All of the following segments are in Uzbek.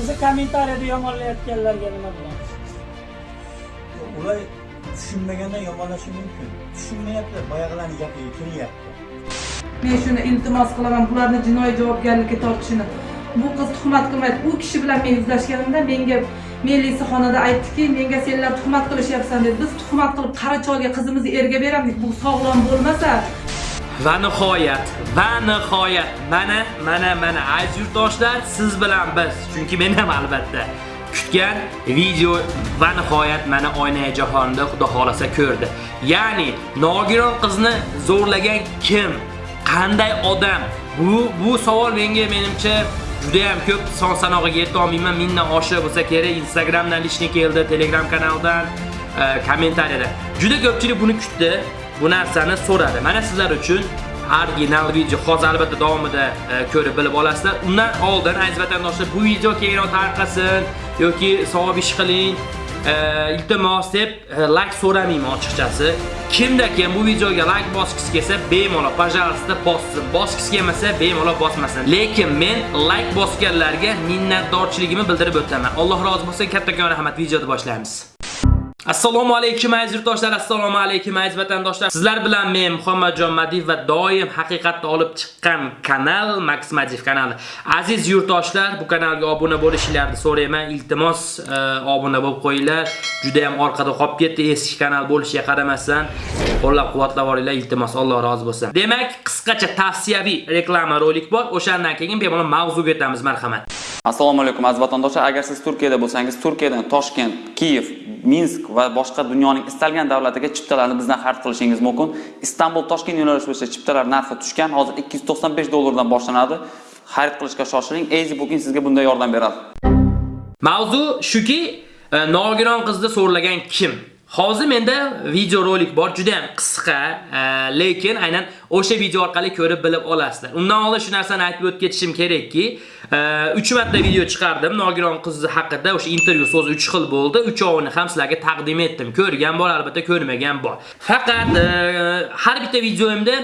sizni kommentariyada yomonlayotganlarga nima deyapsiz ular tushunmagandan yomonlashi mumkin. Tushunmayapti boyag'ilarni gapiga kiryapti men shuni iltimos qilaman bularni jinoiy javobgarlikka tortishini. Bu qiz tuhmat qilmaydi. U kishi bilan men yuzlashganimda menga melisaxonada aytdiki menga senlar tuhmat qilishyapsan dedi. Biz tuhmat qilib qara cholga qizimizni erga beramiz bu sog'lom bo'lmasa Va nihoyat, va nihoyat mana mana mana aziz yurtdoshlar, siz bilan biz, chunki men ham albatta kutgan video va nihoyat mana oynay jahonda xudo xolasa ko'rdi. Ya'ni nogiron qizni zo'rlagan kim? Qanday odam? Bu bu savol menga menimcha juda ham ko'p son sanog'iga yeta olmayman. mingdan oshiq bo'lsa kerak. Instagramdan lishni keldi, Telegram kanaldan, e, kommentariyada. Juda ko'pchilik buni kutdi. Bu narsani so'radi. Mana sizlar uchun original video hozir albatta davomida e, ko'rib bilib olasizlar. Undan oldin aziz vatandoshlar bu video keyinroq tarqasin yoki savob ish qiling. E, iltimos deb e, like so'ramayman ochiqchasi. Kimda kim bu videoga like bosgisi kelsa, bemalol, пожалуйста, bossin. Bosgisi kelmasa, bemalol bosmasin. Lekin men like bosganlarga minnatdorchiligimni bildirib o'taman. Alloh rozi bo'lsin. Kattakon rahmat. Videoni boshlaymiz. Assalomu alaykum aziz yurtdoshlar, assalomu alaykum aziz vatandoshlar. Sizlar bilan men Muhammadjon Madiev va doim haqiqatni olib chiqqan kanal Max Madiev kanali. Aziz yurtdoshlar, bu kanalga obuna bo'lishingizni so'rayman. Iltimos, e, obuna bo'lib qo'yinglar. Juda ham orqada qolib ketdi eski kanal bo'lishiga qaramasdan. Qo'llab-quvvatlab boringlar, iltimos, Alloh rozi bo'lsin. Demak, qisqacha tavsiyaviy reklama rolik bor. O'shandan keyin bemalol mavzuga o'tamiz, marhamat. Assalomu alaykum aziz vatandoshlar. Agar siz turkiyada bo'lsangiz turkiyadan toshkent kiyev minsk va boshqa dunyoning istalgan davlatiga chiptalarni bizdan xarid qilishingiz mumkin. Istanbul toshkent yo'nalishi bo'yicha chiptalar narxi tushgan hozir 295 dollardan boshlanadi. Xarid qilishga shoshiling. Easy booking sizga bunda yordam beradi. Mavzu shuki, e, nogiron qizni so'rlagan kim? Hozir menda videorolik bor, juda ham qisqa, e, lekin aynan o'sha video orqali ko'rib bilib olasizlar. Undan oldin shu narsani aytib o'tib ketishim kerakki, e, 3 marta video chiqardim nogiron qizi haqida, o'sha intervyu so'zi 3 xil bo'ldi. Uchovini ham sizlarga taqdim etdim. Ko'rgan bor, albatta ko'rmagan bor. Faqat e, har bitta videoimda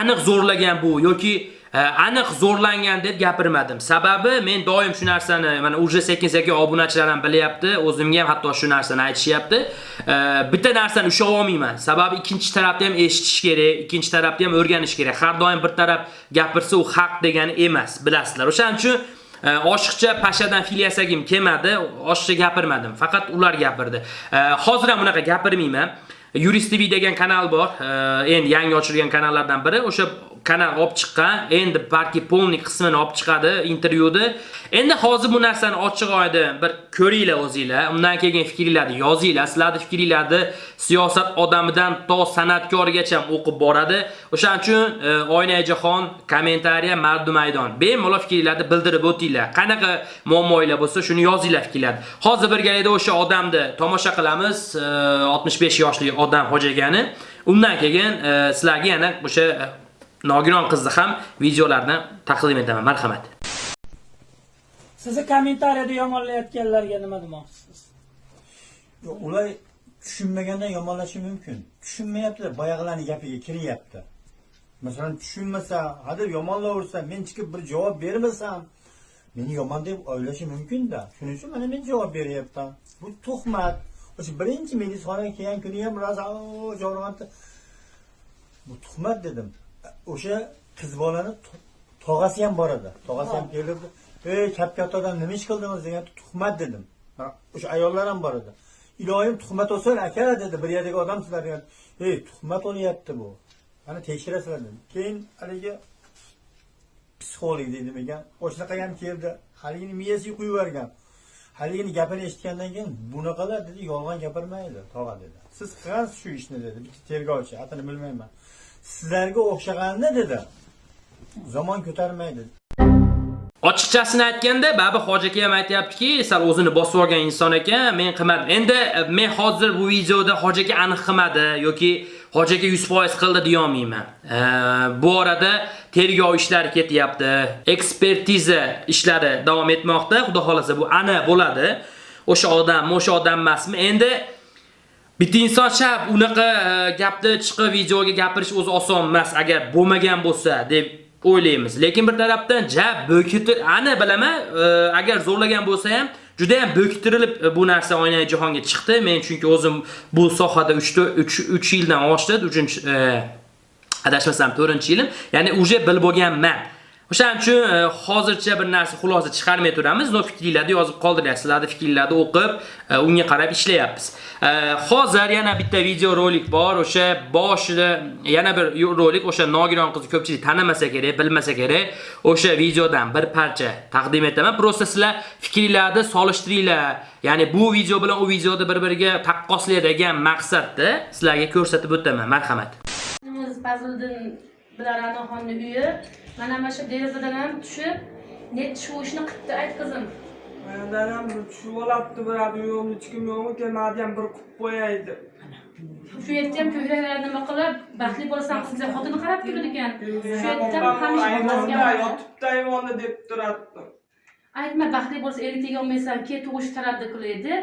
aniq zo'rlagan bu yoki E, aniq zo'rlangan deb gapirmadim. Sababi men doim shu narsani mana уже sekin-sekin obunachilar ham bilyapti, o'zimga ham hatto shu narsani aytishyapti. E, bitta narsani ushlab olmayman. Sababi ikkinchi tarafni ham eshitish kerak, ikkinchi tarafni ham o'rganish kerak. Har doim bir taraf gapirsa u haq degani emas, bilasizlar. O'shaning uchun e, oshiqcha pashadan fil yasagim kelmadi, oshiqcha gapirmadim. Faqat ular gapirdi. Hozir ham unaqa gapirmayman. Yurist TV degan kanal bor. Endi yangi ochilgan kanallardan biri. O'sha kanal olib chiqqan. Endi balki polnik qismini olib chiqadi intervyuda. Endi hozir bu narsani ochiq oyda bir ko'ringlar o'zinglar. Undan keyin fikringlarni yozinglar. Sizlarning fikringlarni siyosat odamidan to san'atkorgacha o'qib boradi. O'shaning uchun e, Oynay oyna jahon, kommentariya, mardu maydon. Bemalol fikringlarni bildirib o'tinglar. Qanaqa muammolar bo'lsa, shuni yozinglar fikringlarni. Hozir birgalikda o'sha odamni tomosha qilamiz. E, 65 yoshli odam hojagani. Undan keyin e, sizlarga yana o'sha e, nogiron qizni ham videolarni taqdim etaman. Marhamat. sizni kommentariyada yomonlayotganlarga nima demoqchisiz Yo'q, ular tushunmagandan yomonlashi mumkin tushunmayapti boyag'ilarni gapiga kiryapti masalan tushunmasa hadeb yomonlaversa men chiqib bir javob bermasam meni yomon deb o'ylashi mumkinda shuning uchun mana men javob beryapman bu tuhmat o'sha birinchi melisaxonaga kelgan kuni ham rosa jo'rg'anti bu tuhmat dedim. O'sha qiz bolani to- tog'asi ham bor edi. Tog'asi ham kelib ey katta odam nima ish qildingiz? degan tuhmat dedim. Ha, o'sha ayollar ham bor edi. Iloyim tuhmat olsin aka dedi. Bir yerdagi odam sizlar degan. Ey tuhmat olyapti bu. Mana tekshirasizlar dedim. Keyin haligi psixolog deydimi ekan. O'shanaqa ham keldi. Haligini miyasiga quyib yuborgan haligini gapini eshitgandan keyin bunaqalar? dedi. Yolg'on gapirmaydi tog'a dedi. Siz qilgansiz shu ishni dedi. Bitta tergovchi atini bilmayman. Sizlarga o'xshaganini dedi. Zamon ko'tarmaydi. Ochiqchasini aytganda, Babi Hoji aka ham aytyaptiki sal o'zini bosib olgan inson ekan, men qilmadim. Endi men hozir bu videoda Hoji aka aniq qilmadi yoki Hoji aka 100% qildi deya olmayman. E, Bu orada tergov ishlari ketyapti, ekspertiza ishlari davom etmoqda. Xudo xolasa bu ana bo'ladi. O'sha odam, o'sha odam emasmi? Endi Bitta inson shab unaqa e, gapni chiqib videoga gapirish o'zi oson emas agar bo'lmagan bo'lsa deb o'ylaymiz. Lekin bir tarafdan ja bo'kitir ana bilaman, e, agar zo'rlagan bo'lsa ham juda ham bo'kitirilib e, bu narsa oynai jahonga chiqdi. Men chunki o'zim bu sohada 3 3 3 yildan oshdi, 3 e, adashmasam 4-yilim. Ya'ni uje bilib bo'lganman. O'shaning uchun e, hozircha bir narsa xulosa chiqarmay turamiz. No fikringlarni yozib qoldiryapsizlarni fikringlarni o'qib, e, unga qarab ishlayapmiz. E, hozir yana bitta video rolik bor. O'sha boshida yana bir rolik o'sha nogiron qizni ko'pchilik tanimasa kerak, bilmasa kerak. O'sha videodan bir parcha taqdim etaman. Prosta sizlar fikringlarni solishtiringlar. Ya'ni bu video bilan u videoni bir-biriga taqqoslaydigan maqsadda sizlarga ko'rsatib o'taman. Marhamat. Fazliddin bilan Ra'noxonning uyi. Mana mana shu derazadan ham tushib net shu ishni qilibdi ayt qizim Dadam tushib olibdi biradi yo'q hech kim yo'qmi kelmadi ham bir qilib qo'yay deb shu yerda ham ko'kraklar nima qilib baxtli bo'lasan qizga xotini qarab turadi ekan. Shu yerda ham hamisha yotibdi ayvonda deb turadi aytma baxtli bo'lsa erga tegolmaysan ket tug'ish taraddi qilaydi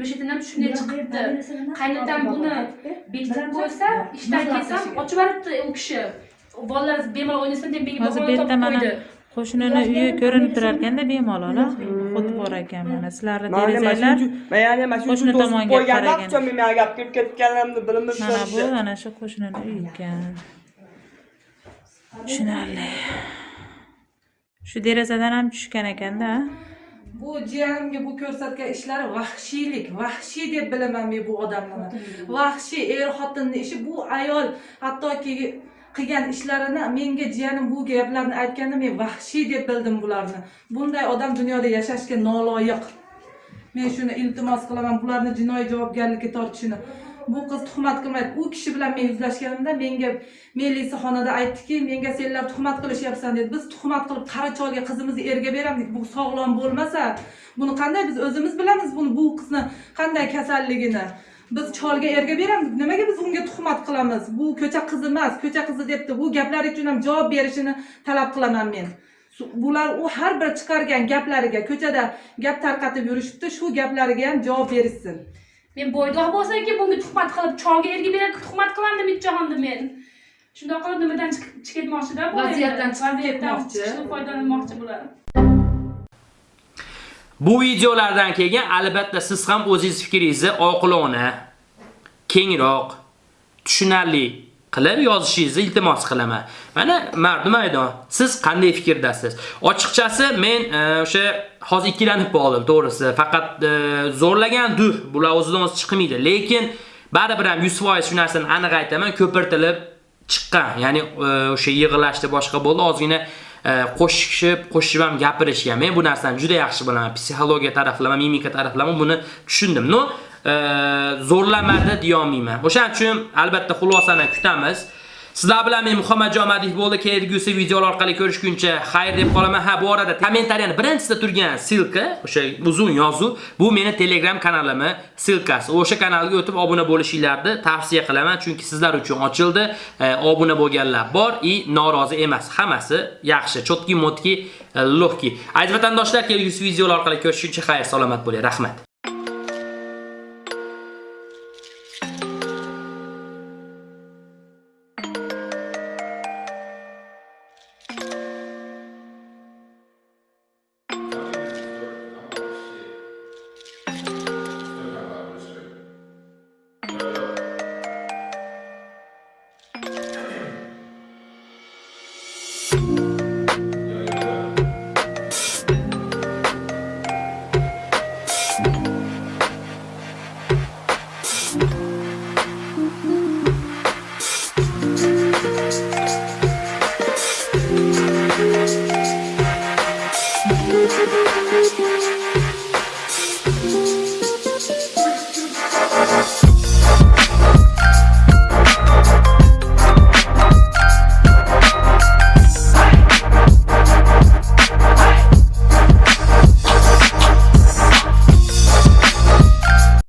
Mishitin ham shunday chiqibdi. qaynatam buni bekitib qo'ysa ishdan kelsam ochib yuboribdi u kishi bolalar bemalol o'ynasin deb menga hozir bu yerda mana qo'shnini uyi ko'rinib turar ekanda bemalol xuddi bor ekan mana sizlarni derazanglar man yana mana shu qo'shni tomonga qaragan. gap kirib ketganimni bilmayman mana bu ana shu qo'shnini uyi ekan. Tushunarli. Shu derazadan ham tushgan ekanda bu jiyanimga bu ko'rsatgan ishlari vahshiylik vahshiy deb bilaman men bu odamlarni vahshiy. Er xotinni ishi bu ayol hattoki qilgan ishlarini menga jiyanim bu gaplarni aytganda men vahshiy deb bildim bularni. Bunday odam dunyoda yashashga noloyiq. Men shuni iltimos qilaman bularni jinoiy javobgarlikka tortishini. Bu qiz tuhmat qilmaydi. U kishi bilan men yuzlashganimda menga melisaxonada aytdiki menga senlar tuhmat qilishyapsan dedi. Biz tuhmat qilib qari cholga qizimizni erga beramiz. Bu sog'lom bo'lmasa buni qanday biz o'zimiz bilamiz buni bu qizni qanday kasalligini. Biz cholga erga beramiz nimaga biz unga tuhmat qilamiz? Bu ko'cha qizi emas ko'cha qizi debdi. Bu gaplar uchun ham javob berishini talab qilaman men. Bular u har bir chiqargan gaplariga ko'chada gap tarqatib yurishibdi shu gaplariga ham javob berishsin. Men bo'ydoq bo'lsaki bunga tuhmat qilib cholga erga berib tuhmat qilardim jahonda men. Shundoq qilib nimadan chiqib ketmoqchida bu? Vaziyatdan chiqib ketmoqchi. foydalanmoqchi bular Bu videolardan keyin albatta siz ham o'zingiz fikringizni oqilona, kengroq, tushunarli qilib yozishingizni iltimos qilaman. Mana mardi maydon. Siz qanday fikrdasiz? Ochiqchasi men e, o'sha hozir ikkilanib qoldim, to'g'risi. Faqat e, zo'rlagan duh bular o'zidan o'zi chiqmaydi, lekin baribir ham 100% shu narsani aniq aytaman, ko'pirtilib chiqqan. Ya'ni e, o'sha yig'ilashda boshqa bo'ldi, ozgina qo'shishib, qo'shib ham gapirishgan. Men bu narsani juda yaxshi bilaman. Psixologiya taraflama, mimika taraflama buni tushundim. No, zo'rlamadi deyolmayman. O'shaning uchun albatta xulosani kutamiz. Sizlar bilan men Muhammad Jomadiyev bo'ldi. Kelgusi videolar orqali ko'rishguncha xayr deb qolaman. Ha, bu orada kommentariyani birinchisida turgan silka, o'sha uzun yozuv, bu meni Telegram kanalimi silkasi. O'sha kanalga o'tib obuna bo'lishinglarni tavsiya qilaman, chunki sizlar uchun ochildi. E, obuna bo'lganlar bor, i norozi emas. Hammasi yaxshi, chotki motki, e, lohki. Aziz vatandoshlar, kelgusi videolar orqali ko'rishguncha xayr, salomat bo'ling. Rahmat.